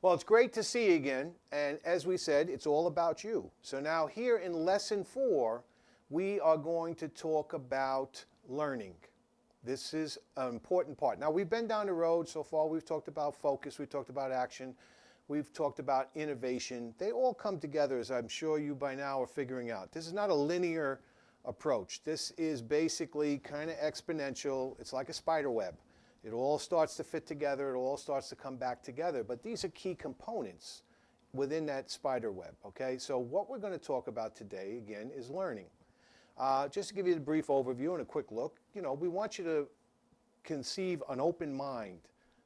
Well, it's great to see you again. And as we said, it's all about you. So now here in lesson four, we are going to talk about learning. This is an important part. Now we've been down the road so far. We've talked about focus. We've talked about action. We've talked about innovation. They all come together as I'm sure you by now are figuring out. This is not a linear approach. This is basically kind of exponential. It's like a spider web. It all starts to fit together. It all starts to come back together. But these are key components within that spider web, okay? So what we're going to talk about today, again, is learning. Uh, just to give you a brief overview and a quick look, you know, we want you to conceive an open mind.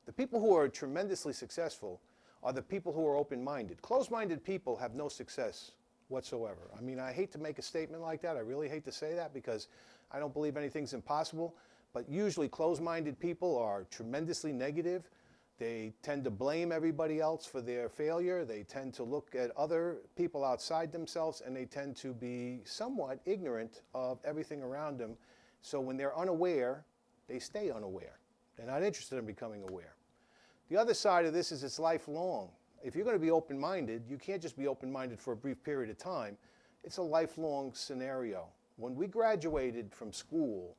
The people who are tremendously successful are the people who are open-minded. Closed-minded people have no success whatsoever. I mean, I hate to make a statement like that. I really hate to say that because I don't believe anything's impossible. But usually closed-minded people are tremendously negative. They tend to blame everybody else for their failure. They tend to look at other people outside themselves and they tend to be somewhat ignorant of everything around them. So when they're unaware, they stay unaware. They're not interested in becoming aware. The other side of this is it's lifelong. If you're going to be open-minded, you can't just be open-minded for a brief period of time. It's a lifelong scenario. When we graduated from school,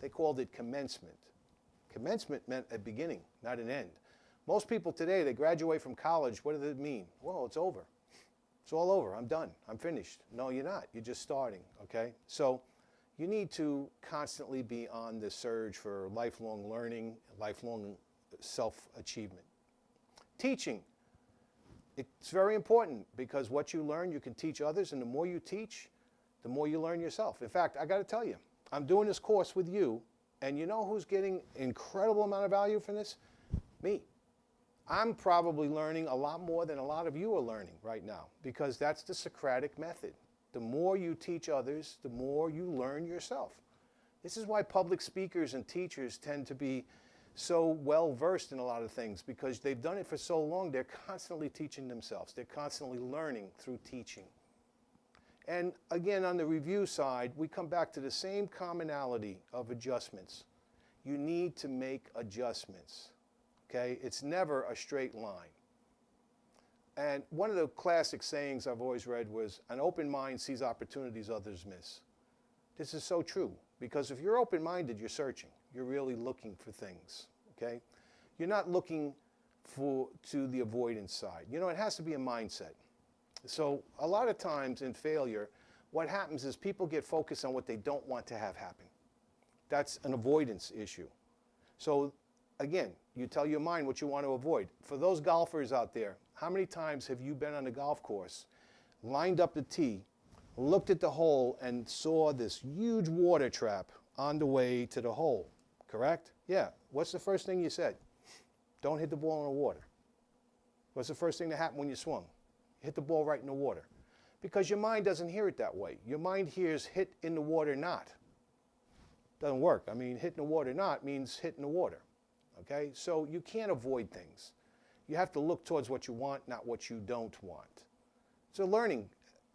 they called it commencement. Commencement meant a beginning, not an end. Most people today, they graduate from college, what does it mean? Well, it's over. It's all over. I'm done. I'm finished. No, you're not. You're just starting, okay? So you need to constantly be on the surge for lifelong learning, lifelong self-achievement. Teaching. It's very important because what you learn, you can teach others, and the more you teach, the more you learn yourself. In fact, I got to tell you, I'm doing this course with you, and you know who's getting incredible amount of value from this? Me. I'm probably learning a lot more than a lot of you are learning right now because that's the Socratic method. The more you teach others, the more you learn yourself. This is why public speakers and teachers tend to be so well versed in a lot of things because they've done it for so long, they're constantly teaching themselves. They're constantly learning through teaching. And again, on the review side, we come back to the same commonality of adjustments. You need to make adjustments, okay? It's never a straight line. And one of the classic sayings I've always read was, an open mind sees opportunities others miss. This is so true, because if you're open-minded, you're searching. You're really looking for things, okay? You're not looking for, to the avoidance side. You know, it has to be a mindset. So a lot of times in failure, what happens is people get focused on what they don't want to have happen. That's an avoidance issue. So again, you tell your mind what you want to avoid. For those golfers out there, how many times have you been on a golf course, lined up the tee, looked at the hole and saw this huge water trap on the way to the hole, correct? Yeah. What's the first thing you said? Don't hit the ball in the water. What's the first thing that happened when you swung? Hit the ball right in the water. Because your mind doesn't hear it that way. Your mind hears hit in the water not. Doesn't work. I mean, hitting the water not means hitting the water. Okay? So you can't avoid things. You have to look towards what you want, not what you don't want. It's a learning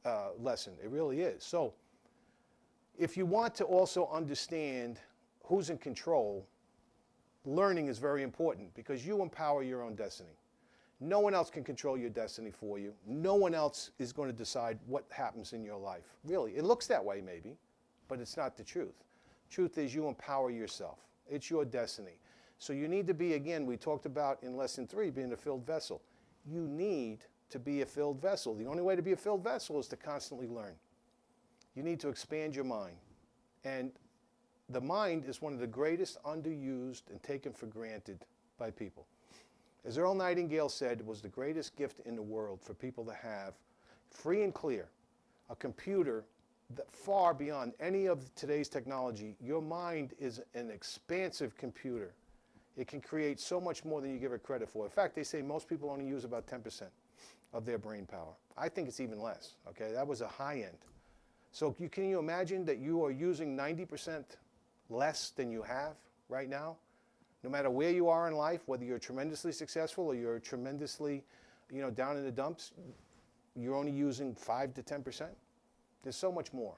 uh, lesson. It really is. So if you want to also understand who's in control, learning is very important because you empower your own destiny. No one else can control your destiny for you. No one else is going to decide what happens in your life. Really, it looks that way maybe, but it's not the truth. Truth is you empower yourself. It's your destiny. So you need to be, again, we talked about in lesson three, being a filled vessel. You need to be a filled vessel. The only way to be a filled vessel is to constantly learn. You need to expand your mind. And the mind is one of the greatest underused and taken for granted by people. As Earl Nightingale said, it was the greatest gift in the world for people to have, free and clear, a computer that far beyond any of today's technology. Your mind is an expansive computer. It can create so much more than you give it credit for. In fact, they say most people only use about 10% of their brain power. I think it's even less, okay? That was a high end. So you, can you imagine that you are using 90% less than you have right now? No matter where you are in life, whether you're tremendously successful or you're tremendously, you know, down in the dumps, you're only using 5 to 10%. There's so much more.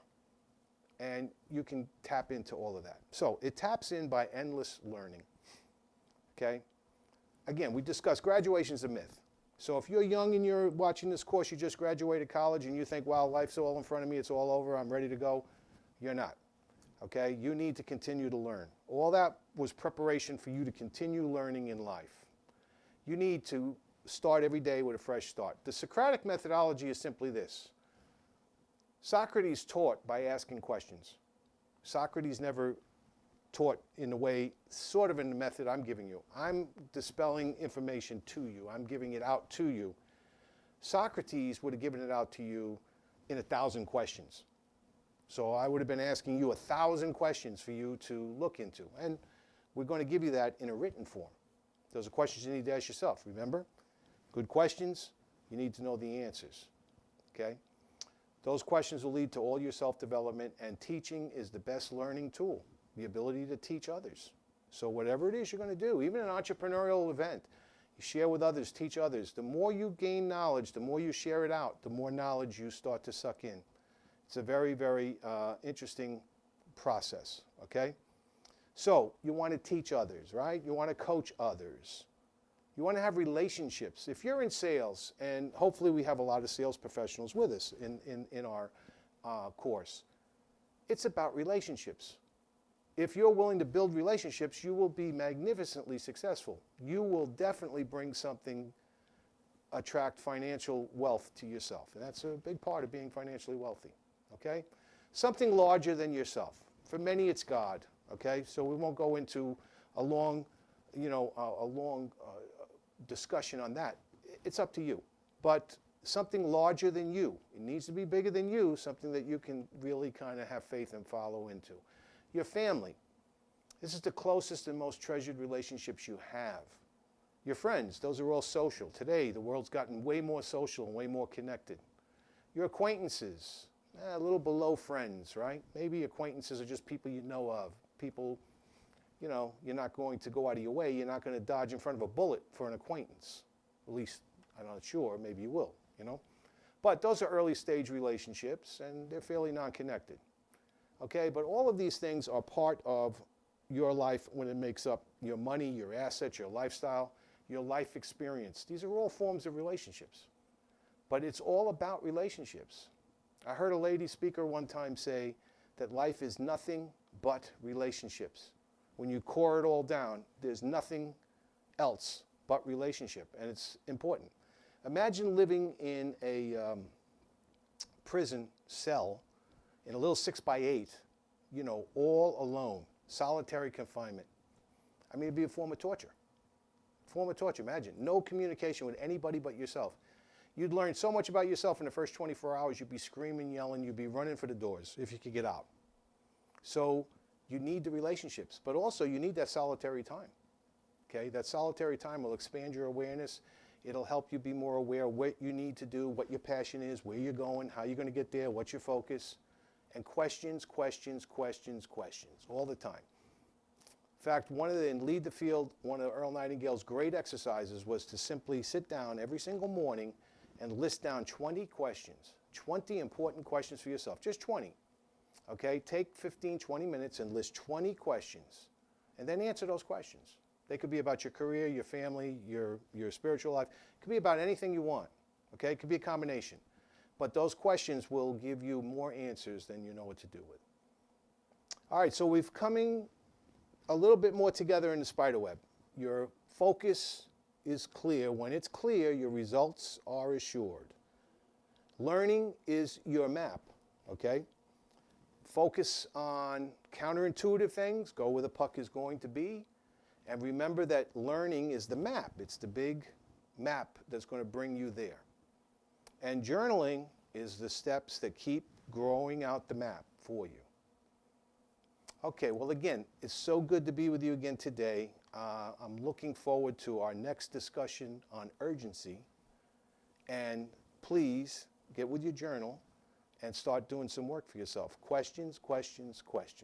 And you can tap into all of that. So it taps in by endless learning. Okay? Again, we discussed graduation is a myth. So if you're young and you're watching this course, you just graduated college and you think, wow, life's all in front of me, it's all over, I'm ready to go, you're not. Okay? You need to continue to learn. All that was preparation for you to continue learning in life. You need to start every day with a fresh start. The Socratic methodology is simply this Socrates taught by asking questions. Socrates never taught in the way, sort of in the method I'm giving you. I'm dispelling information to you, I'm giving it out to you. Socrates would have given it out to you in a thousand questions. So I would have been asking you a thousand questions for you to look into. And we're going to give you that in a written form. Those are questions you need to ask yourself, remember? Good questions, you need to know the answers. Okay? Those questions will lead to all your self development, and teaching is the best learning tool the ability to teach others. So, whatever it is you're going to do, even an entrepreneurial event, you share with others, teach others. The more you gain knowledge, the more you share it out, the more knowledge you start to suck in. It's a very, very uh, interesting process, okay? So, you want to teach others, right? You want to coach others. You want to have relationships. If you're in sales, and hopefully we have a lot of sales professionals with us in, in, in our uh, course, it's about relationships. If you're willing to build relationships, you will be magnificently successful. You will definitely bring something, attract financial wealth to yourself. And that's a big part of being financially wealthy, okay? Something larger than yourself. For many, it's God, okay? So we won't go into a long, you know, a, a long uh, discussion on that. It's up to you. But something larger than you. It needs to be bigger than you, something that you can really kind of have faith and follow into. Your family. This is the closest and most treasured relationships you have. Your friends, those are all social. Today, the world's gotten way more social and way more connected. Your acquaintances, eh, a little below friends, right? Maybe acquaintances are just people you know of, people, you know, you're not going to go out of your way. You're not going to dodge in front of a bullet for an acquaintance. At least, I'm not sure, maybe you will, you know? But those are early stage relationships, and they're fairly non-connected. Okay, but all of these things are part of your life when it makes up your money, your assets, your lifestyle, your life experience. These are all forms of relationships. But it's all about relationships. I heard a lady speaker one time say that life is nothing but relationships. When you core it all down, there's nothing else but relationship, and it's important. Imagine living in a um, prison cell in a little six by eight, you know, all alone, solitary confinement. I mean, it'd be a form of torture. Form of torture, imagine. No communication with anybody but yourself. You'd learn so much about yourself in the first 24 hours, you'd be screaming, yelling, you'd be running for the doors if you could get out. So you need the relationships, but also you need that solitary time. Okay, that solitary time will expand your awareness. It'll help you be more aware of what you need to do, what your passion is, where you're going, how you're going to get there, what's your focus and questions, questions, questions, questions all the time. In fact, one of the, in Lead the Field, one of Earl Nightingale's great exercises was to simply sit down every single morning and list down 20 questions, 20 important questions for yourself, just 20. Okay, take 15, 20 minutes and list 20 questions and then answer those questions. They could be about your career, your family, your, your spiritual life. It could be about anything you want. Okay, it could be a combination. But those questions will give you more answers than you know what to do with. All right, so we've coming a little bit more together in the spider web. Your focus is clear. When it's clear, your results are assured. Learning is your map, okay? Focus on counterintuitive things, go where the puck is going to be, and remember that learning is the map. It's the big map that's going to bring you there. And journaling is the steps that keep growing out the map for you. Okay, well, again, it's so good to be with you again today. Uh, I'm looking forward to our next discussion on urgency. And please get with your journal and start doing some work for yourself. Questions, questions, questions.